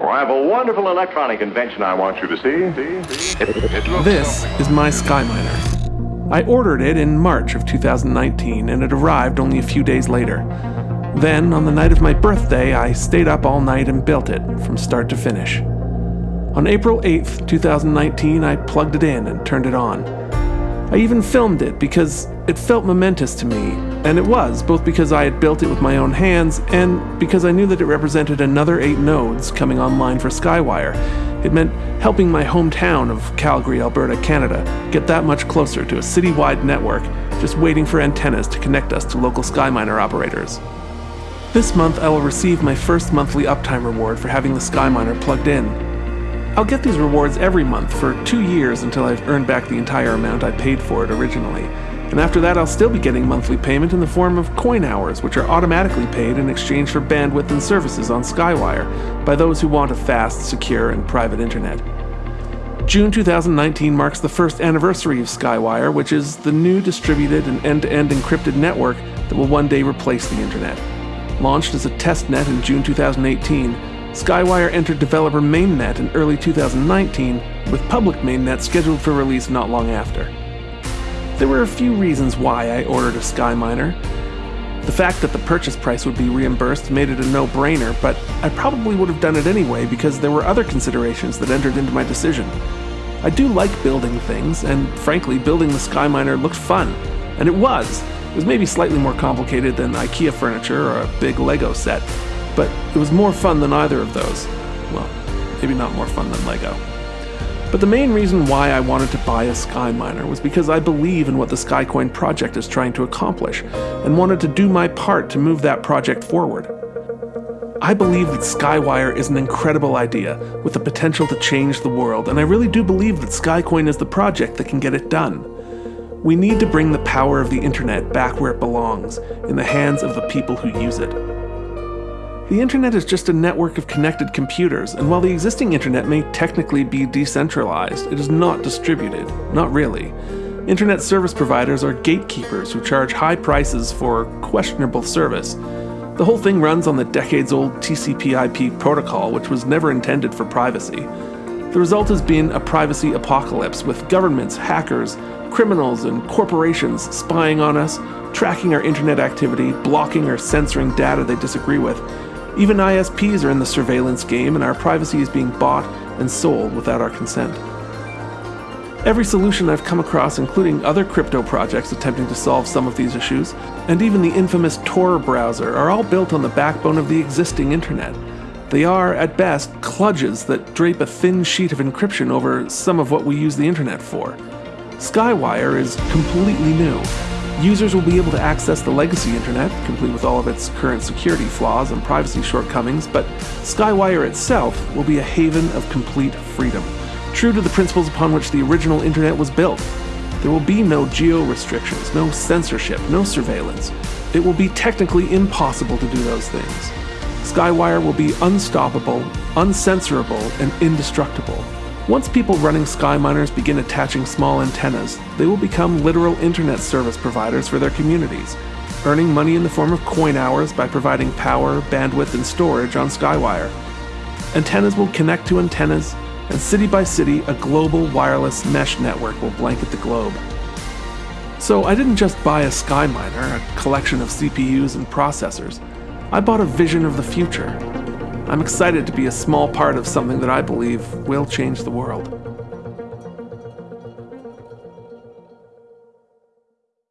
I have a wonderful electronic invention I want you to see. This is my Skyminer. I ordered it in March of 2019 and it arrived only a few days later. Then, on the night of my birthday, I stayed up all night and built it from start to finish. On April 8th, 2019, I plugged it in and turned it on. I even filmed it because it felt momentous to me, and it was, both because I had built it with my own hands and because I knew that it represented another eight nodes coming online for Skywire. It meant helping my hometown of Calgary, Alberta, Canada get that much closer to a citywide network, just waiting for antennas to connect us to local Skyminer operators. This month, I will receive my first monthly uptime reward for having the Skyminer plugged in. I'll get these rewards every month for two years until I've earned back the entire amount I paid for it originally. And after that, I'll still be getting monthly payment in the form of coin hours, which are automatically paid in exchange for bandwidth and services on Skywire by those who want a fast, secure, and private internet. June 2019 marks the first anniversary of Skywire, which is the new distributed and end to end encrypted network that will one day replace the internet. Launched as a test net in June 2018, Skywire entered developer mainnet in early 2019, with public mainnet scheduled for release not long after. There were a few reasons why I ordered a Skyminer. The fact that the purchase price would be reimbursed made it a no brainer, but I probably would have done it anyway because there were other considerations that entered into my decision. I do like building things, and frankly, building the Skyminer looked fun. And it was. It was maybe slightly more complicated than IKEA furniture or a big Lego set, but it was more fun than either of those. Well, maybe not more fun than Lego. But the main reason why I wanted to buy a Skyminer was because I believe in what the Skycoin project is trying to accomplish, and wanted to do my part to move that project forward. I believe that Skywire is an incredible idea with the potential to change the world, and I really do believe that Skycoin is the project that can get it done. We need to bring the power of the internet back where it belongs, in the hands of the people who use it. The internet is just a network of connected computers, and while the existing internet may technically be decentralized, it is not distributed. Not really. Internet service providers are gatekeepers who charge high prices for questionable service. The whole thing runs on the decades old TCP IP protocol, which was never intended for privacy. The result has been a privacy apocalypse with governments, hackers, criminals, and corporations spying on us, tracking our internet activity, blocking or censoring data they disagree with. Even ISPs are in the surveillance game, and our privacy is being bought and sold without our consent. Every solution I've come across, including other crypto projects attempting to solve some of these issues, and even the infamous Tor browser, are all built on the backbone of the existing internet. They are, at best, kludges that drape a thin sheet of encryption over some of what we use the internet for. Skywire is completely new. Users will be able to access the legacy internet, complete with all of its current security flaws and privacy shortcomings, but Skywire itself will be a haven of complete freedom, true to the principles upon which the original internet was built. There will be no geo restrictions, no censorship, no surveillance. It will be technically impossible to do those things. Skywire will be unstoppable, uncensorable, and indestructible. Once people running Skyminers begin attaching small antennas, they will become literal internet service providers for their communities, earning money in the form of coin hours by providing power, bandwidth, and storage on Skywire. Antennas will connect to antennas, and city by city, a global wireless mesh network will blanket the globe. So I didn't just buy a Skyminer, a collection of CPUs and processors. I bought a vision of the future. I'm excited to be a small part of something that I believe will change the world.